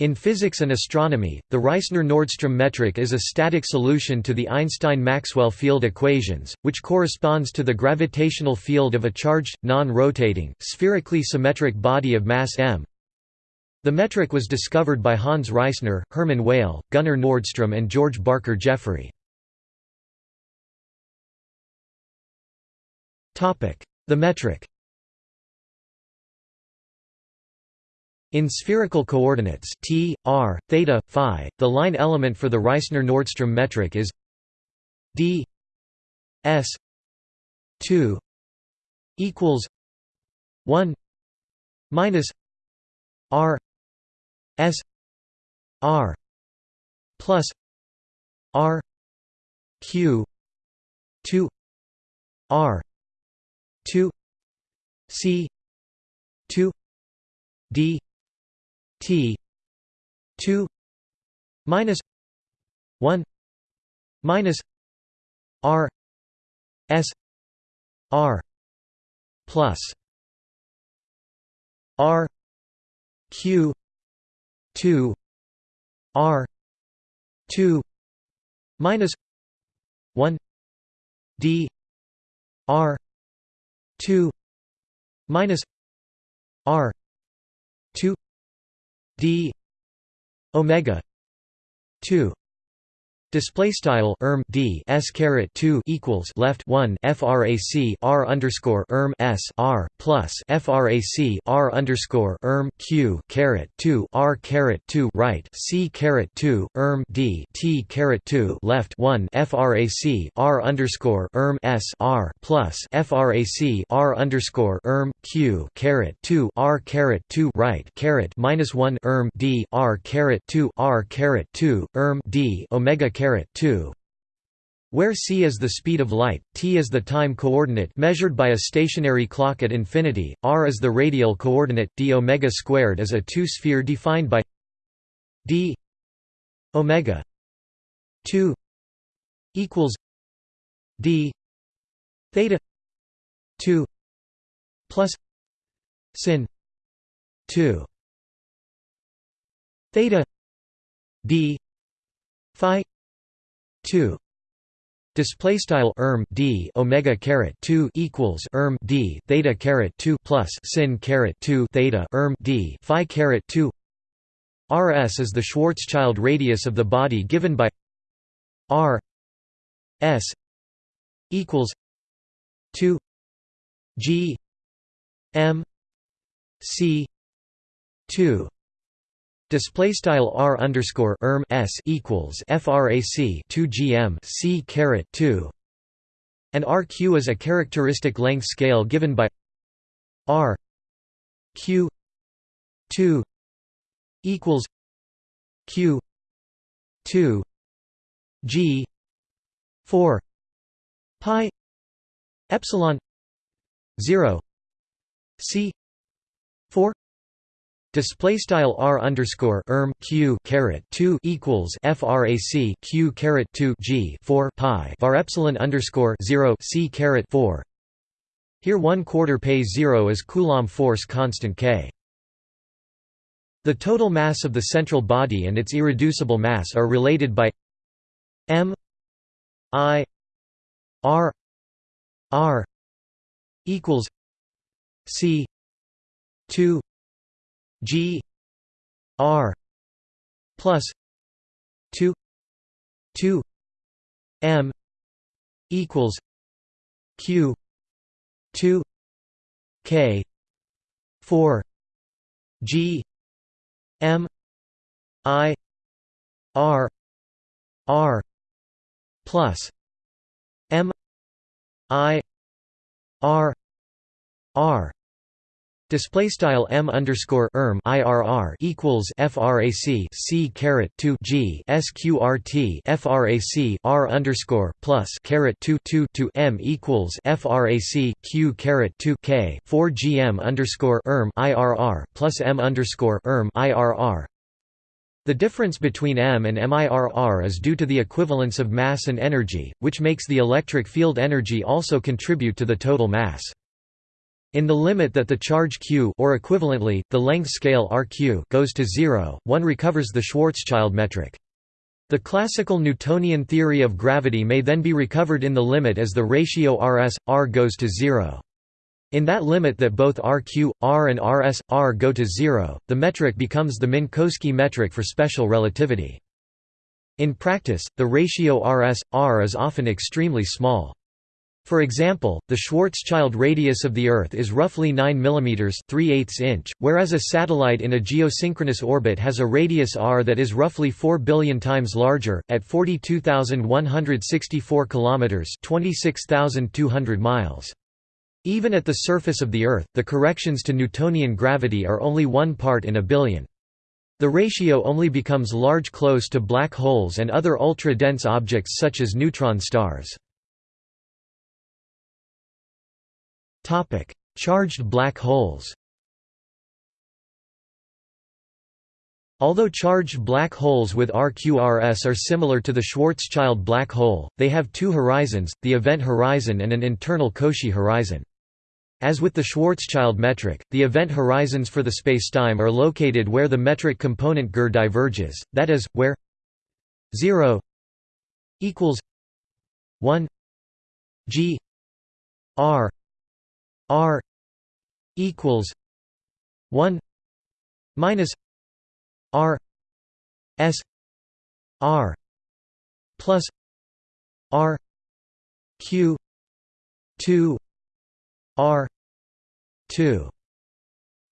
In physics and astronomy, the Reissner–Nordström metric is a static solution to the Einstein–Maxwell field equations, which corresponds to the gravitational field of a charged, non-rotating, spherically symmetric body of mass m. The metric was discovered by Hans Reissner, Hermann Weyl, Gunnar Nordström and George Barker Jeffery. The metric In spherical coordinates t, r, theta, phi, the line element for the Reissner-Nordström metric is d s 2 equals 1 minus r s r plus r q 2 r 2 c 2 d t 2 minus 1 minus r s r plus r q 2 r 2 minus 1 d r 2 minus r 2 d omega 2 Display style erm d s caret two equals left one frac r underscore erm s r plus frac r underscore erm q caret two r caret two right c caret two erm d t caret two left one frac r underscore erm s r plus frac r underscore erm q caret two r caret two right caret minus one erm d r caret two r caret two erm d omega 2 where c is the speed of light, t is the time coordinate measured by a stationary clock at infinity, r is the radial coordinate d omega squared is a two-sphere defined by d omega 2 equals d theta 2 plus sin 2 theta d phi 2 display style erm d omega caret 2 equals erm d theta caret 2 plus sin caret 2 theta erm d phi caret 2 rs is the schwarzschild radius of the body given by r s equals 2 g m c 2 Display style r underscore erm s equals frac 2 gm c caret 2, and rq is a characteristic length scale given by r q 2 equals q 2 g 4 pi epsilon 0 c 4 Display style r underscore erm q caret two equals frac q caret two g four pi var epsilon underscore zero c caret four. Here one quarter pay zero is Coulomb force constant k. The total mass of the central body and its irreducible mass are related by m i r r equals c two G R plus two two M equals Q two K four G M I R R plus M I R R Display style m underscore erm irr equals frac c caret two g sqrt frac r underscore plus caret two two two m equals frac q caret two k four gm underscore erm irr plus m underscore erm irr. The difference between m and mirr is due to the equivalence of mass and energy, which makes the electric field energy also contribute to the total mass. In the limit that the charge q or equivalently, the length scale rq goes to zero, one recovers the Schwarzschild metric. The classical Newtonian theory of gravity may then be recovered in the limit as the ratio Rs, r goes to zero. In that limit that both Rq, R and Rs, r go to zero, the metric becomes the Minkowski metric for special relativity. In practice, the ratio Rs, r is often extremely small. For example, the Schwarzschild radius of the Earth is roughly 9 mm 3 inch, whereas a satellite in a geosynchronous orbit has a radius r that is roughly 4 billion times larger, at 42,164 km 26,200 miles. Even at the surface of the Earth, the corrections to Newtonian gravity are only one part in a billion. The ratio only becomes large close to black holes and other ultra-dense objects such as neutron stars. Charged black holes Although charged black holes with RQRS are similar to the Schwarzschild black hole, they have two horizons, the event horizon and an internal Cauchy horizon. As with the Schwarzschild metric, the event horizons for the spacetime are located where the metric component GR diverges, that is, where 0 equals 1 g r r equals 1 minus r s r plus r q 2 r 2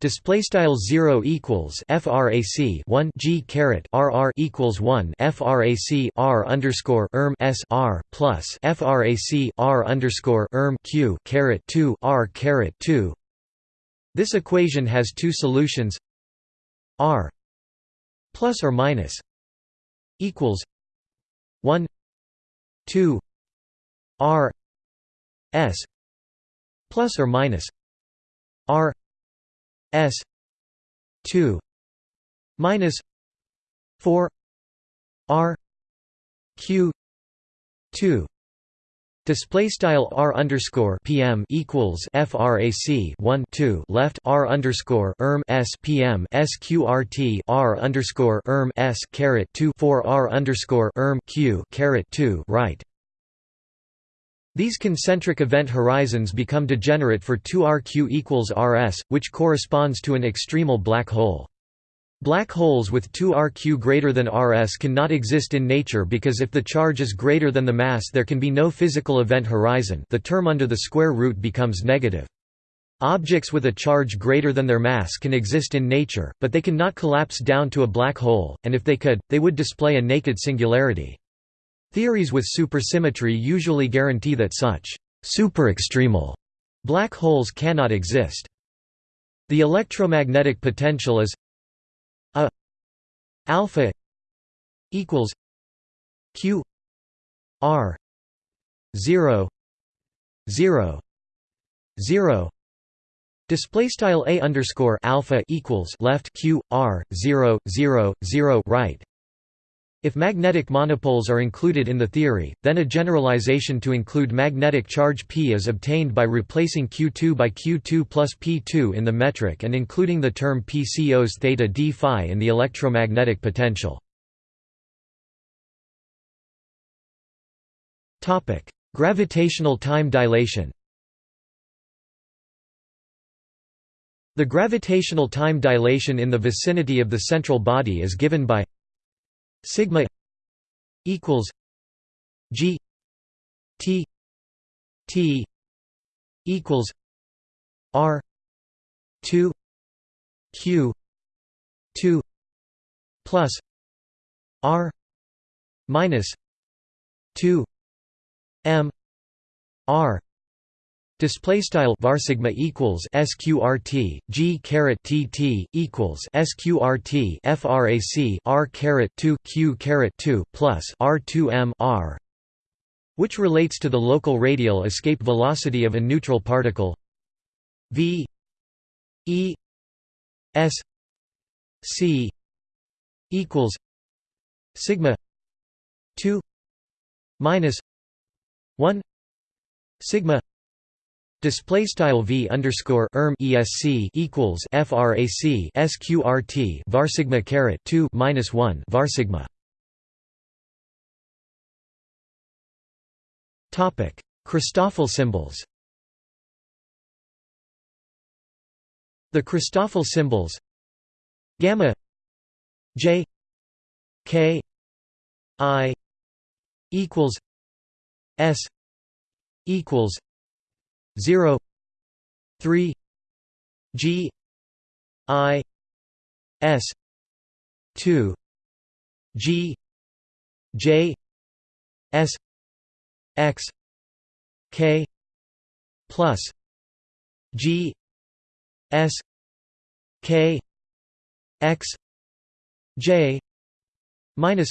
Display style zero equals frac 1 g caret rr equals 1 frac r underscore erm s r plus frac r underscore erm q caret 2 r caret 2. This equation has two solutions. r plus or minus equals 1 2 r s plus or minus r s 2 minus 4 r q 2 Display style r underscore pm equals frac 1 2 left r underscore erm s pm sqrt r underscore erm s caret 2 4 r underscore erm q caret 2 right. These concentric event horizons become degenerate for 2RQ equals RS, which corresponds to an extremal black hole. Black holes with 2RQ greater than RS cannot exist in nature because if the charge is greater than the mass there can be no physical event horizon the term under the square root becomes negative. Objects with a charge greater than their mass can exist in nature, but they cannot collapse down to a black hole, and if they could, they would display a naked singularity. Theories with supersymmetry usually guarantee that such superextremal black holes cannot exist. The electromagnetic potential is a alpha equals q r 0 0 0 Display style a underscore alpha equals left q r 0 0 0 right if magnetic monopoles are included in the theory, then a generalization to include magnetic charge P is obtained by replacing Q2 by Q2 plus P2 in the metric and including the term P cos theta d phi in the electromagnetic potential. Gravitational time dilation The gravitational time dilation in the vicinity of the central body is given by sigma equals g t t equals r 2 q 2 plus r minus 2 m r Display style var sigma equals sqrt g caret tt equals sqrt frac r caret 2 q caret 2 plus r 2 m r, which relates to the local radial escape velocity of a neutral particle v e s c equals sigma 2 minus 1 sigma Display style v underscore erm esc equals frac sqrt varsigma caret two minus one varsigma. Topic: Christoffel symbols. The Christoffel symbols gamma j k i equals s equals 0 3 g i s 2 g j s x k plus g s k x j minus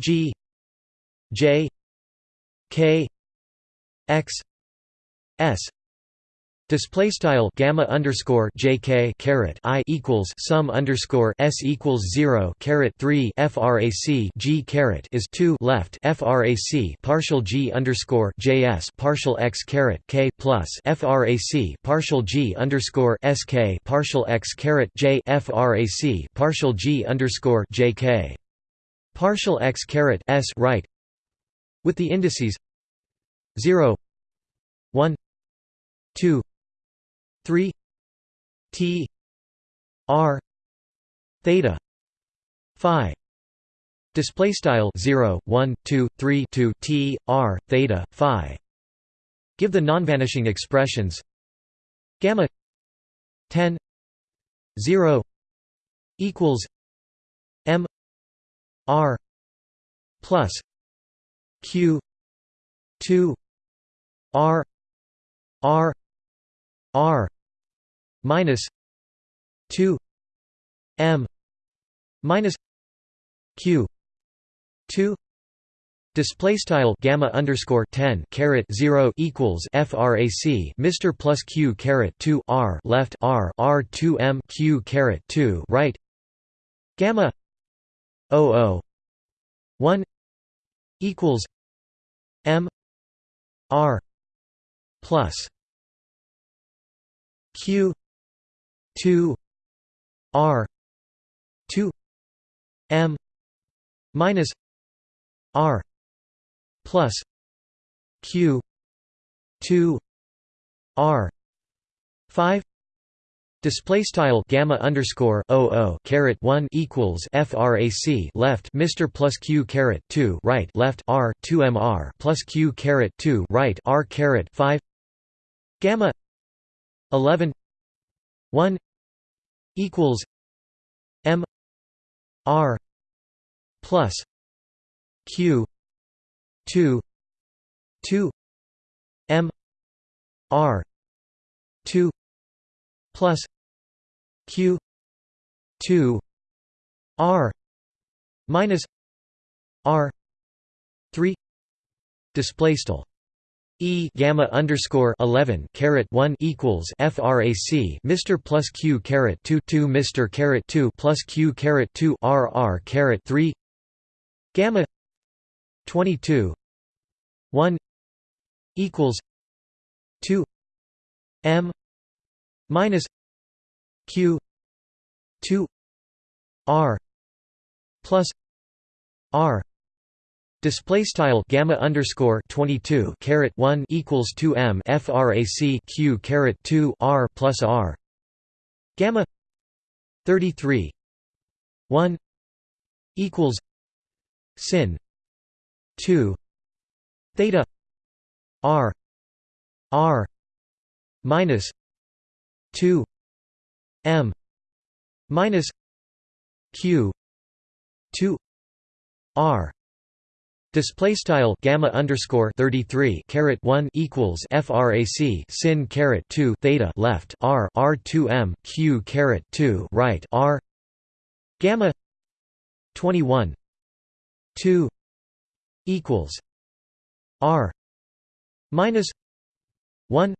g j k x s. Display style gamma underscore jk caret i equals sum underscore s equals zero caret three frac g caret is two left frac partial g underscore js partial x caret k plus frac partial g underscore sk partial x caret j frac partial g underscore jk partial x caret s right with the indices zero one two 3 T R theta phi. Display style 0 1 2 3 2 T R theta phi. Give the non-vanishing expressions gamma 10 0 equals M R plus Q 2 R R R minus 2 m minus q 2 Display style gamma underscore ten caret zero equals frac Mr plus q caret two r left r r two m q caret two right gamma o o one equals m r plus q 2 r 2 m minus r plus q 2 r 5 Display style gamma underscore o o caret one equals frac left Mr plus q caret two right left r two mr plus q caret two right r caret five gamma eleven one equals M R plus Q two two M R two plus Q two R minus R three. Display style E gamma underscore eleven caret one equals FRAC Mr plus Q caret two two Mr caret two plus Q caret two RR caret three. Gamma twenty two one equals two M minus Q two R plus R Display style gamma underscore twenty two caret one equals two m frac q caret two r plus r. Gamma thirty three one equals sin two theta r r minus two m minus q two r Display style gamma underscore thirty three caret one equals frac sin caret two theta left r r two m q caret two right r gamma twenty one two equals r minus one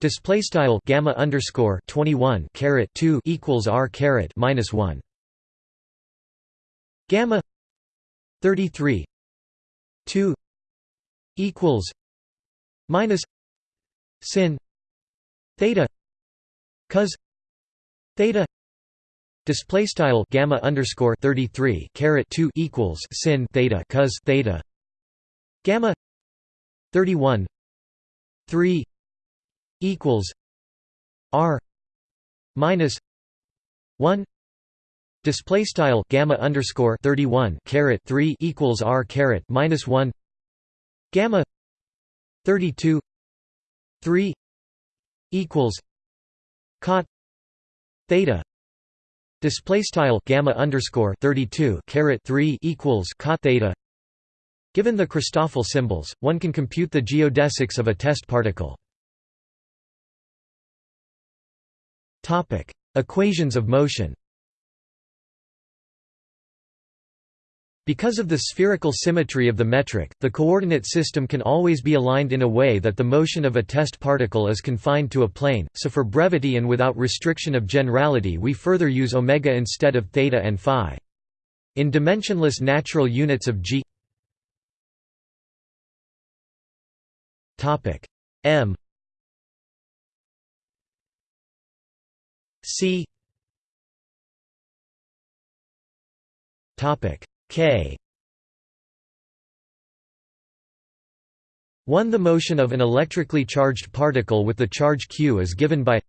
display style gamma underscore twenty one caret two equals r caret minus one gamma thirty three 2 equals minus sin theta cos theta display style gamma underscore 33 caret 2 equals sin theta cos theta gamma 31 3 equals r minus 1 display style gamma underscore 31 caret 3 equals r caret minus 1 gamma 32 3 equals cot theta. Display style gamma underscore 32 caret 3 equals cot theta. Given the Christoffel symbols one can compute the geodesics of a test particle. Topic equations of motion Because of the spherical symmetry of the metric, the coordinate system can always be aligned in a way that the motion of a test particle is confined to a plane, so for brevity and without restriction of generality we further use omega instead of theta and phi. In dimensionless natural units of g m c topic k. 1 The motion of an electrically charged particle with the charge q is given by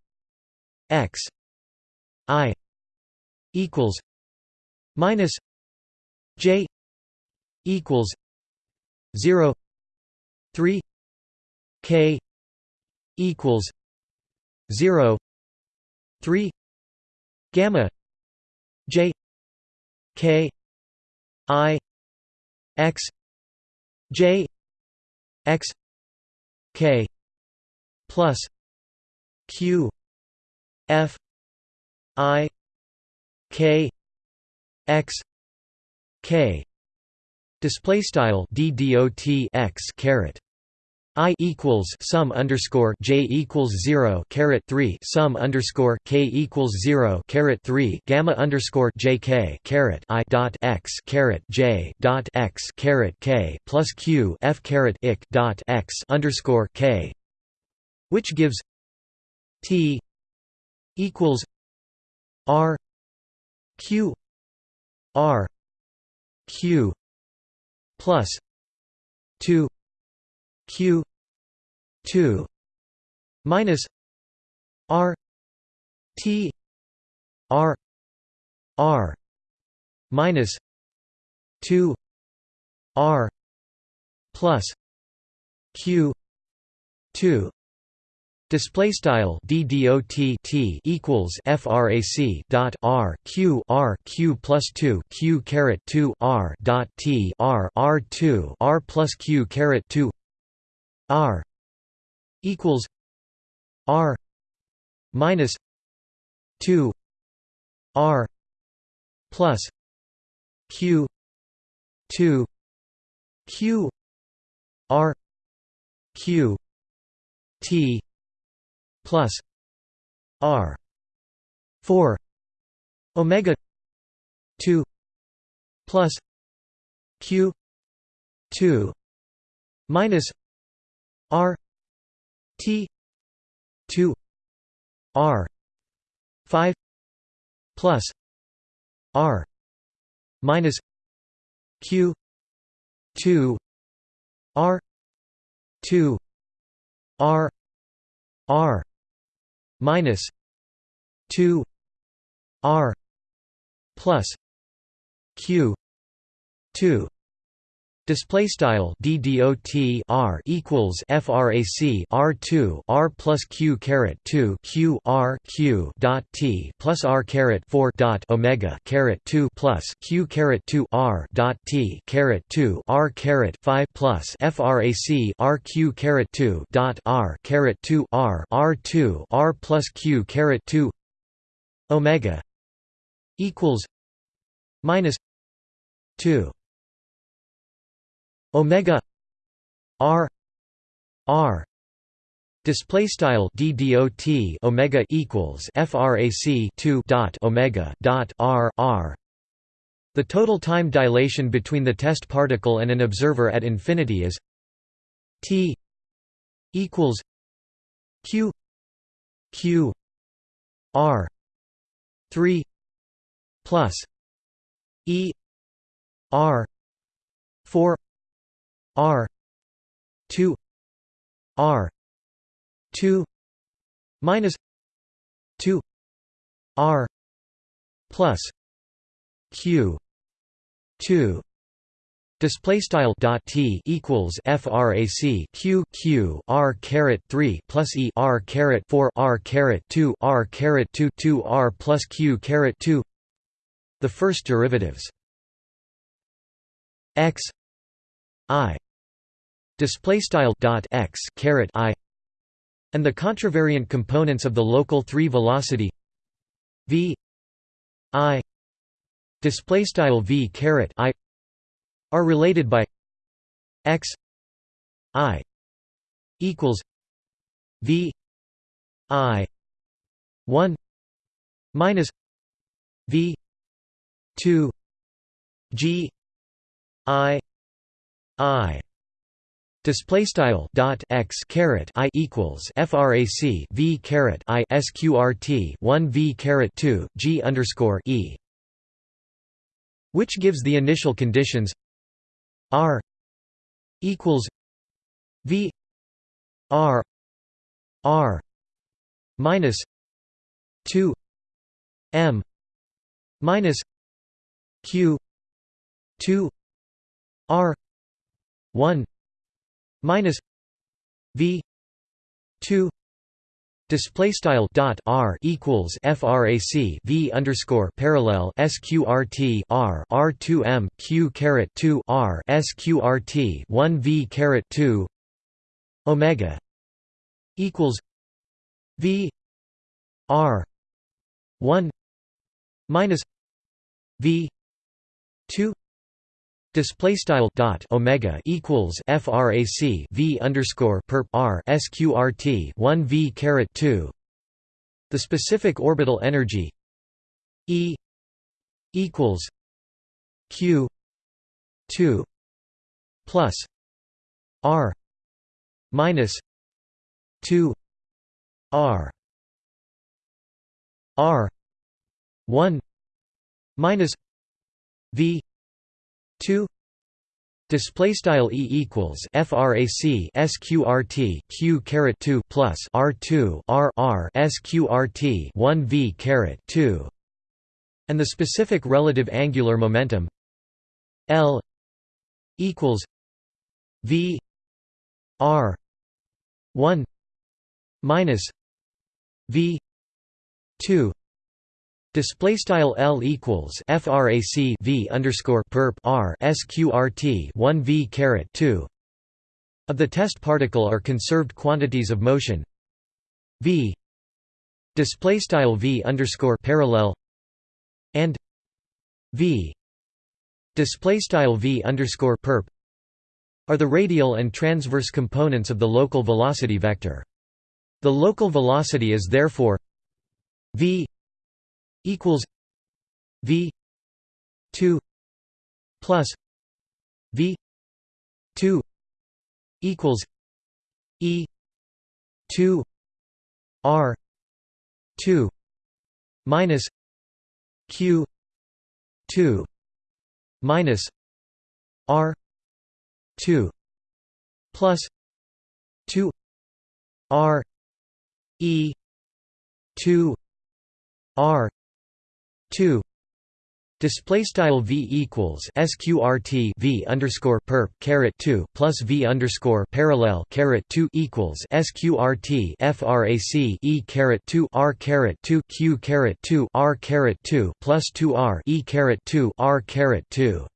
x i equals minus j equals 0 3 k equals 0 3 gamma j k I X J X K plus Q F I K X K. Display style d dot x caret I equals sum underscore J equals zero caret three sum underscore K equals zero caret three gamma underscore J K caret I dot x caret J dot x caret K plus Q F caret ic dot x underscore K which gives T equals R Q R Q plus two q 2 minus r t r r minus 2 r plus q 2 Display style d dot t equals frac dot r q r q plus two q caret two r dot t r r two r plus q caret two R equals R minus two R plus Q two Q R Q T plus R four Omega two plus Q two minus R T two R five plus R minus Q two R two R R minus two R plus Q two Display style d dot r equals frac r two r plus q caret two q r q dot t plus r caret four dot omega caret two plus q caret two r dot t caret two r caret five plus frac r q caret two dot r caret two r r two r plus q caret two omega equals minus two omega r r display style d dot omega equals frac 2 dot omega dot r r. The total time dilation between the test particle and an observer at infinity is t equals q q r 3 plus e r 4 r 2 r 2 minus 2 r plus q 2 Display style dot t equals frac q q r caret three plus e r caret four r caret two r caret two two r plus q caret two. The first derivatives x i display style dot x caret i and the contravariant components of the local 3 velocity v i display style v caret i are related by x i equals v i 1 minus v 2 g i i Display style dot x caret i equals frac v caret i sqrt one v caret two g underscore e, which gives the initial conditions R equals V R R minus two M minus Q two R one minus V two Display style dot r equals frac v underscore parallel sqrt r r two m q caret two r sqrt one v caret two omega equals v r one minus v two Display style dot omega equals frac v underscore perp r sqrt one v caret two. The specific orbital energy E equals q two plus r minus two r r one minus v 2 display style e equals frac sqrt q caret 2 plus r2 r r sqrt 1 v caret 2 and the specific relative angular momentum l equals v r 1 minus v 2 Display style L equals frac v underscore perp r sqrt one v caret two. Of the test particle are conserved quantities of motion. V. Display style v underscore parallel. And v. Display style v underscore perp are the radial and transverse components of the local velocity vector. The local velocity is therefore v equals V two plus V two equals E two R two minus Q two minus R two plus two R E two R 2 Display style v equals sqrt v underscore perp caret two plus v underscore parallel caret two equals sqrt frac e caret two r caret two q caret two r caret two plus two r e caret two r caret two.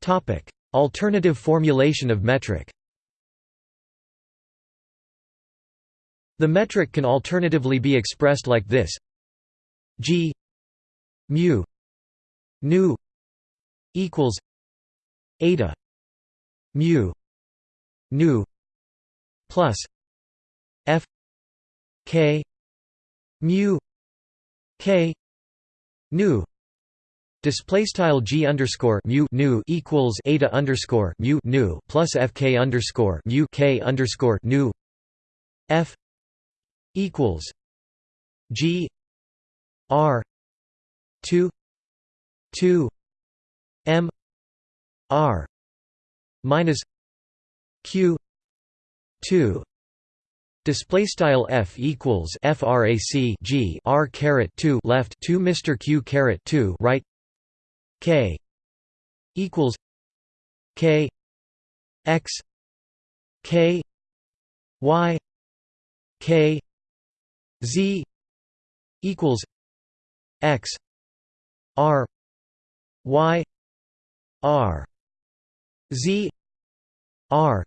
Topic: Alternative formulation of metric. The metric can alternatively be expressed like this. G mu nu equals eta mu nu plus f k mu k nu. Display style g underscore mu nu equals eta underscore mu nu plus fk underscore mu k underscore nu f equals g r two two m r minus q two. Display style f equals frac g r caret two left two Mr q caret two right k equals k x k y k z equals x r y r z r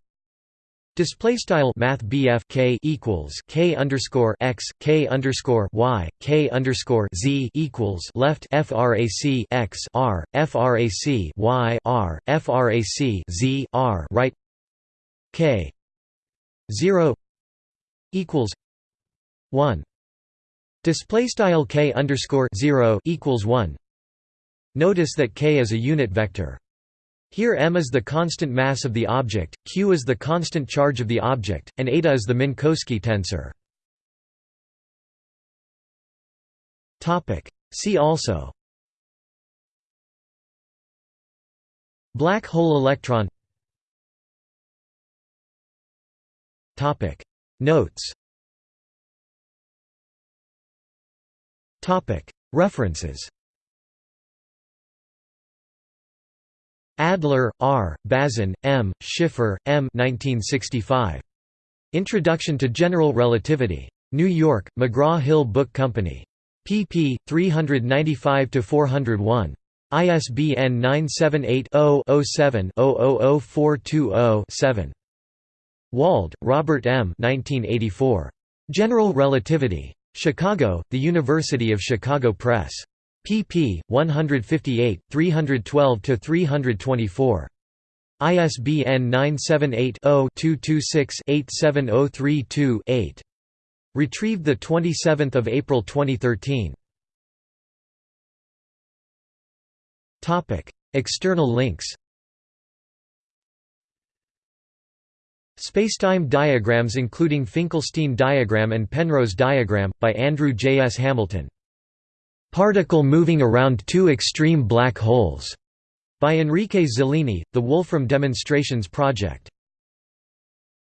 Display style Math K equals K underscore x K underscore Y K underscore Z equals left FRAC x R FRAC Y R FRAC Z R right K zero equals one. Display style K underscore zero equals one. Notice that K is a unit vector. Here m is the constant mass of the object, q is the constant charge of the object, and eta is the Minkowski tensor. topic. See also. Black hole electron. Topic. Notes References Adler, R., Bazin, M., Schiffer, M. 1965. Introduction to General Relativity. New York, McGraw-Hill Book Company. pp. 395–401. ISBN 978-0-07-000420-7. Wald, Robert M. 1984. General Relativity. Chicago, The University of Chicago Press pp. 158, 312–324. ISBN 978-0-226-87032-8. Retrieved 27 April 2013. External links Spacetime diagrams including Finkelstein diagram and Penrose diagram, by Andrew J. S. Hamilton Particle moving around two extreme black holes, by Enrique Zeleny, the Wolfram Demonstrations Project.